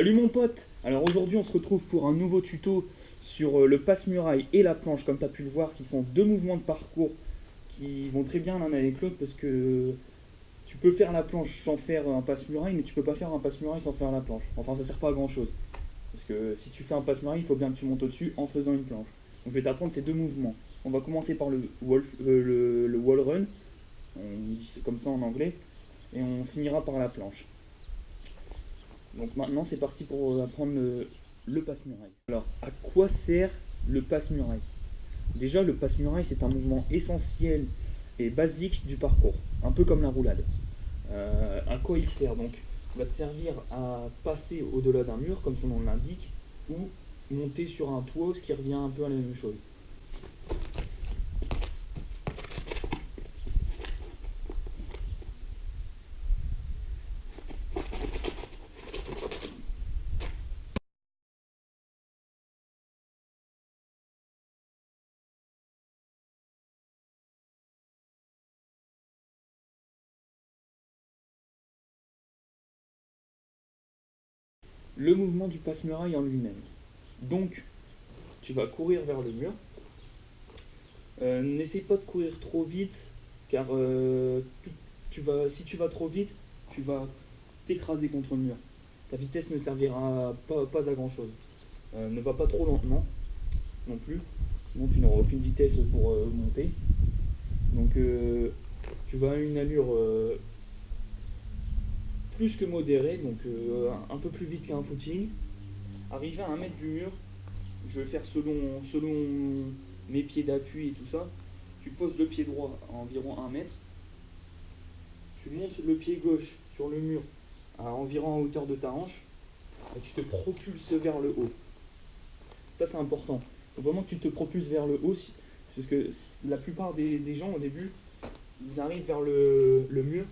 Salut mon pote Alors aujourd'hui on se retrouve pour un nouveau tuto sur euh, le passe-muraille et la planche comme tu as pu le voir qui sont deux mouvements de parcours qui vont très bien l'un avec l'autre parce que tu peux faire la planche sans faire un passe-muraille mais tu peux pas faire un passe-muraille sans faire la planche. Enfin ça sert pas à grand chose parce que si tu fais un passe-muraille il faut bien que tu montes au-dessus en faisant une planche. Donc je vais t'apprendre ces deux mouvements. On va commencer par le wall, euh, le wall run, on dit comme ça en anglais, et on finira par la planche. Donc maintenant c'est parti pour apprendre le, passe-muraille. Alors à quoi sert le passe-muraille? Déjà le passe-muraille c'est un mouvement essentiel et basique du parcours, un peu comme la roulade. Euh, à quoi il sert? Donc Il va te servir à passer au-delà d'un mur comme son nom l'indique ou monter sur un toit ce qui revient un peu à la même chose. Le mouvement du passe-muraille en lui-même. Donc, tu vas courir vers le mur. Euh, n'essaie pas de courir trop vite, car euh, tu vas, si tu vas trop vite, tu vas t'écraser contre le mur. Ta vitesse ne servira pas, à grand chose. Euh, ne va pas trop lentement non plus, sinon tu n'auras aucune vitesse pour monter. Donc tu vas à une allure plus que modéré, donc euh, un peu plus vite qu'un footing. Arrivé à un mètre du mur, je vais faire selon, selon mes pieds d'appui et tout ça. Tu poses le pied droit à environ un mètre. Tu montes le pied gauche sur le mur à environ en hauteur de ta hanche. Et tu te propulses vers le haut. Ça c'est important. Vraiment tu te propulses vers le haut. C'est parce que la plupart des, gens au début, ils arrivent vers le mur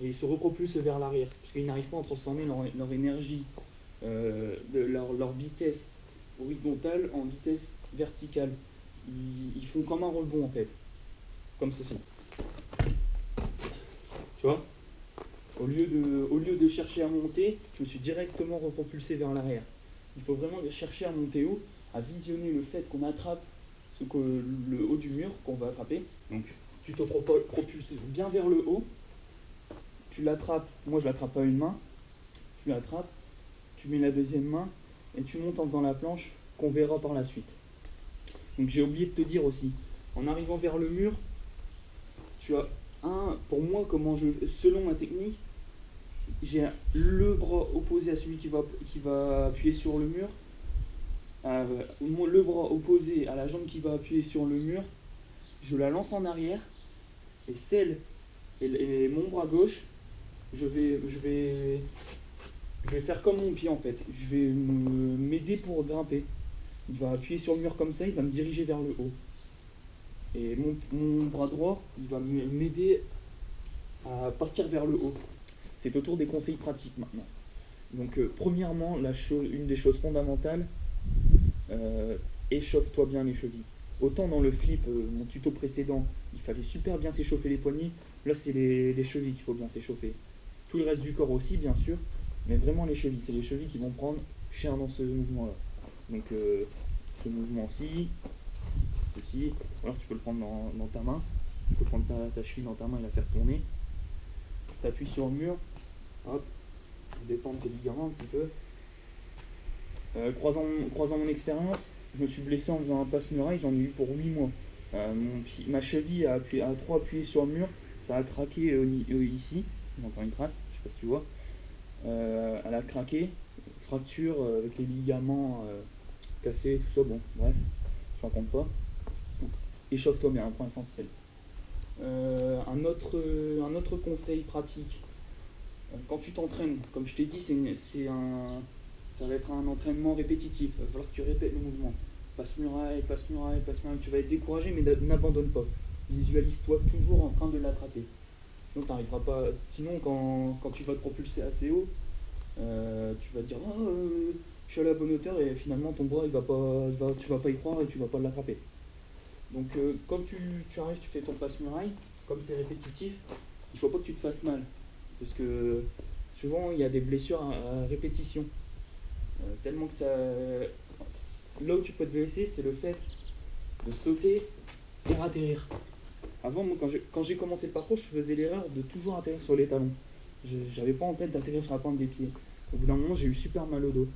et ils se repropulsent vers l'arrière, puisqu'ils n'arrivent pas à transformer leur, énergie, euh, de leur, vitesse horizontale en vitesse verticale. Ils, font comme un rebond en fait, comme ceci. Tu vois? Au lieu, de, au lieu de chercher à monter, je me suis directement repropulsé vers l'arrière. Il faut vraiment chercher à monter haut, à visionner le fait qu'on attrape ce que, le haut du mur qu'on va attraper. Donc tu te propulses bien vers le haut, tu l'attrapes, moi je l'attrape à une main, tu l'attrapes, tu mets la deuxième main et tu montes en faisant la planche qu'on verra par la suite. Donc j'ai oublié de te dire aussi, en arrivant vers le mur, tu as un, pour moi, comment je, selon ma technique, j'ai le bras opposé à celui qui va, qui va appuyer sur le mur, euh, le bras opposé à la jambe qui va appuyer sur le mur, je la lance en arrière, et celle, et mon bras gauche, je vais, je vais, je vais faire comme mon pied en fait. Je vais m'aider pour grimper. Il va appuyer sur le mur comme ça, il va me diriger vers le haut. Et mon, bras droit, il va m'aider à partir vers le haut. C'est autour des conseils pratiques maintenant. Donc euh, premièrement, une des choses fondamentales, euh, échauffe-toi bien les chevilles. Autant dans le flip, euh, mon tuto précédent, il fallait super bien s'échauffer les poignets. Là, c'est les chevilles qu'il faut bien s'échauffer. Tout le reste du corps aussi, bien sûr, mais vraiment les chevilles. C'est les chevilles qui vont prendre cher dans ce mouvement-là. Donc, euh, ce mouvement-ci, ceci, alors tu peux le prendre dans, ta main. Tu peux prendre ta, cheville dans ta main et la faire tourner. Tu appuies sur le mur, hop, détendre tes ligaments un petit peu. Euh, croisant, mon expérience, je me suis blessé en faisant un passe-muraille, j'en ai eu pour 8 mois. Euh, ma cheville a, appuyé, a trop appuyé sur le mur, ça a craqué ici, encore une trace, je sais pas si tu vois. Euh, elle a craqué, fracture euh, avec les ligaments euh, cassés, tout ça, bon, bref, je raconte pas. échauffe-toi bien, un point essentiel. un, autre, un autre conseil pratique, quand tu t'entraînes, comme je t'ai dit, c'est un, ça va être un entraînement répétitif, il va falloir que tu répètes le mouvement. Passe muraille, passe muraille, passe muraille, tu vas être découragé, mais n'abandonne pas. Visualise-toi toujours en train de l'attraper. Sinon, pas. Sinon, quand, tu vas te propulser assez haut, euh, tu vas te dire oh, euh, je suis à la bonne hauteur et finalement ton bras il va pas, tu vas pas y croire et tu vas pas l'attraper. Donc, euh, comme tu, arrives, tu fais ton passe-muraille, comme c'est répétitif, il faut pas que tu te fasses mal. Parce que souvent il y a des blessures à, répétition. Euh, tellement que t'as... Là où tu peux te blesser, c'est le fait de sauter et atterrir. Avant, moi, quand j'ai commencé le parcours, je faisais l'erreur de toujours atterrir sur les talons. J'avais pas en tête d'atterrir sur la pointe des pieds. Au bout d'un moment, j'ai eu super mal au dos.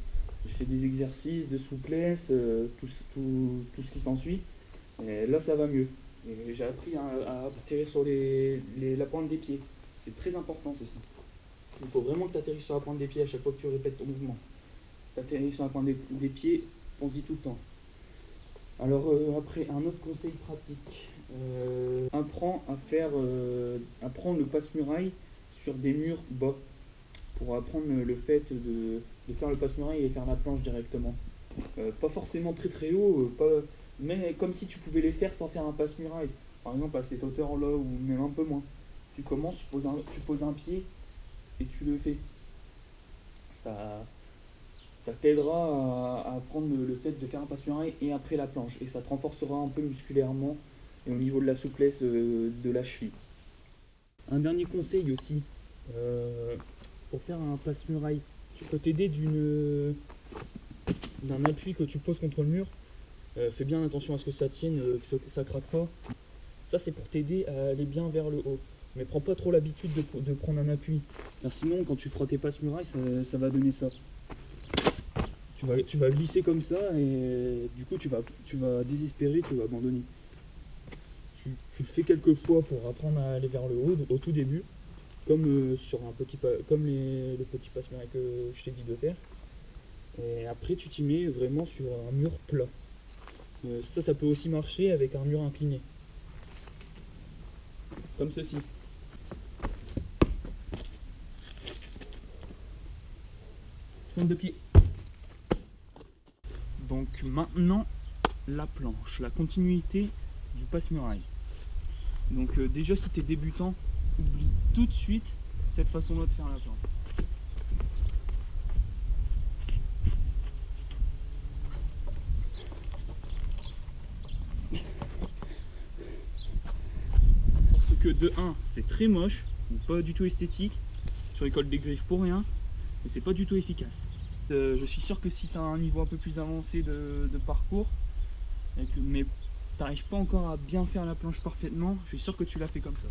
J'ai fait des exercices de souplesse, euh, tout, ce qui s'ensuit. Là, ça va mieux. J'ai appris à, atterrir sur la pointe des pieds. C'est très important, ça. Il faut vraiment que tu atterrisses sur la pointe des pieds à chaque fois que tu répètes ton mouvement. Tu atterris sur la pointe des, pieds, pense-y tout le temps. Alors euh, après, un autre conseil pratique. Euh, apprends à faire, euh, apprendre le passe-muraille sur des murs bas pour apprendre le fait de, faire le passe-muraille et faire la planche directement. pas forcément très très haut, pas, mais comme si tu pouvais les faire sans faire un passe-muraille. Par exemple à cette hauteur-là ou même un peu moins. Tu commences, tu poses un, tu poses un pied et tu le fais. Ça, ça t'aidera à, apprendre le, fait de faire un passe-muraille et après la planche. Et ça te renforcera un peu musculairement et au niveau de la souplesse euh, de la cheville. Un dernier conseil aussi, euh, pour faire un passe-muraille, tu peux t'aider d'un appui que tu poses contre le mur. Euh, fais bien attention à ce que ça tienne, que ça, craque pas. Ça c'est pour t'aider à aller bien vers le haut. Mais prends pas trop l'habitude de, prendre un appui. Car sinon quand tu feras tes passe-murailles, ça, va donner ça. Tu vas, tu vas glisser comme ça et du coup tu vas, tu vas désespérer, tu vas abandonner tu, le fais quelques fois pour apprendre à aller vers le haut au tout début, comme euh, sur un petit comme les, le petit passe que je t'ai dit de faire. Et après tu t'y mets vraiment sur un mur plat. Euh, ça, ça peut aussi marcher avec un mur incliné. Comme ceci. Tourne de pied. Donc maintenant, la planche, la continuité du passe-muraille. Donc euh, déjà si tu es débutant, oublie tout de suite cette façon-là de faire la planche. Parce que de 1, c'est très moche, pas du tout esthétique, tu récoltes des griffes pour rien, et c'est pas du tout efficace. Euh, je suis sûr que si tu as un niveau un peu plus avancé de, parcours, mais t'arrives pas encore à bien faire la planche parfaitement, je suis sûr que tu l'as fait comme ça.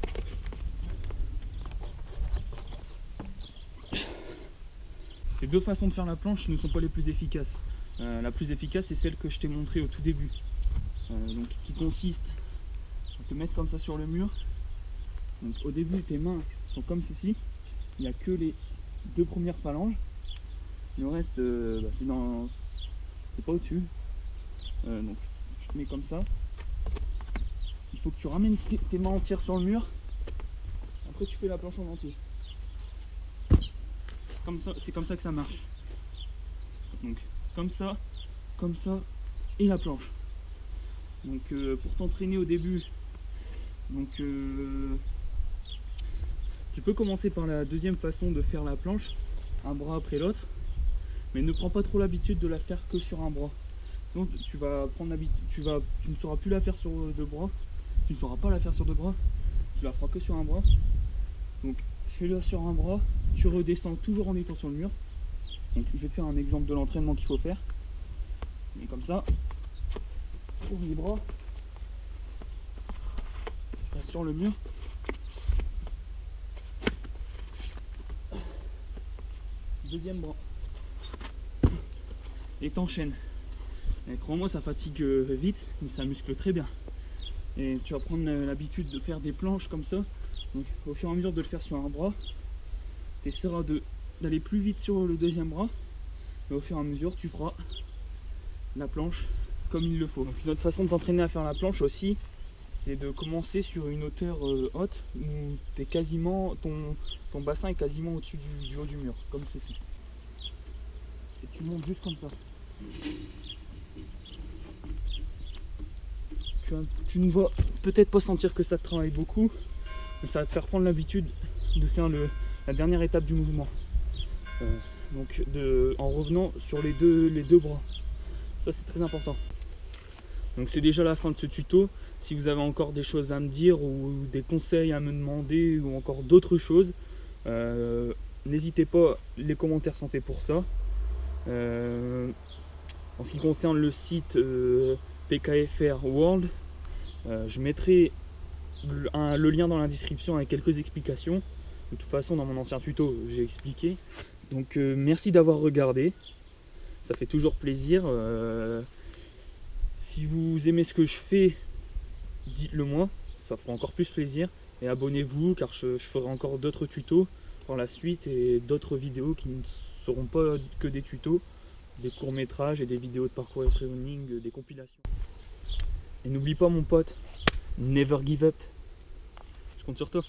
Ces deux façons de faire la planche ne sont pas les plus efficaces. Euh, la plus efficace c'est celle que je t'ai montré au tout début. Euh, donc, qui consiste à te mettre comme ça sur le mur. Donc au début tes mains sont comme ceci. Il n'y a que les deux premières phalanges. Le reste euh, bah, c'est dans. c'est pas au-dessus. donc je te mets comme ça il faut que tu ramènes tes, mains entières sur le mur. Après tu fais la planche en entier. Comme ça, c'est comme ça que ça marche. Donc comme ça, comme ça et la planche. Donc euh, pour t'entraîner au début, donc euh, tu peux commencer par la deuxième façon de faire la planche, un bras après l'autre, mais ne prends pas trop l'habitude de la faire que sur un bras. Sinon tu vas prendre tu ne sauras plus la faire sur deux bras tu ne sauras pas la faire sur deux bras, tu la feras que sur un bras. Donc fais-le sur un bras, tu redescends toujours en étant sur le mur. Donc je vais te faire un exemple de l'entraînement qu'il faut faire. Et comme ça, pour les bras, sur le mur. Deuxième bras. Et t'enchaînes. Crois-moi, ça fatigue euh, vite, mais ça muscle très bien et tu vas prendre l'habitude de faire des planches comme ça. Donc au fur et à mesure de le faire sur un bras tu essaieras d'aller plus vite sur le deuxième bras. Et au fur et à mesure tu feras la planche comme il le faut. Donc une autre façon de t'entraîner à faire la planche aussi c'est de commencer sur une hauteur euh, haute où quasiment ton, bassin est quasiment au-dessus du haut du mur comme ceci. Et tu montes juste comme ça tu, ne vas peut-être pas sentir que ça te travaille beaucoup, mais ça va te faire prendre l'habitude de faire le, la dernière étape du mouvement. Euh, donc de, en revenant sur les deux, les deux bras. Ça c'est très important. Donc c'est déjà la fin de ce tuto. Si vous avez encore des choses à me dire ou des conseils à me demander ou encore d'autres choses, euh, n'hésitez pas, les commentaires sont faits pour ça. Euh, en ce qui concerne le site PKFR World, euh, je mettrai le, lien dans la description avec quelques explications. De toute façon, dans mon ancien tuto, j'ai expliqué. Donc, euh, merci d'avoir regardé. Ça fait toujours plaisir. Euh, si vous aimez ce que je fais, dites-le moi. Ça fera encore plus plaisir. Et abonnez-vous car je, je ferai encore d'autres tutos par la suite et d'autres vidéos qui ne seront pas que des tutos, des courts-métrages et des vidéos de parcours et training, des compilations. Et n'oublie pas mon pote, never give up. Je compte sur toi.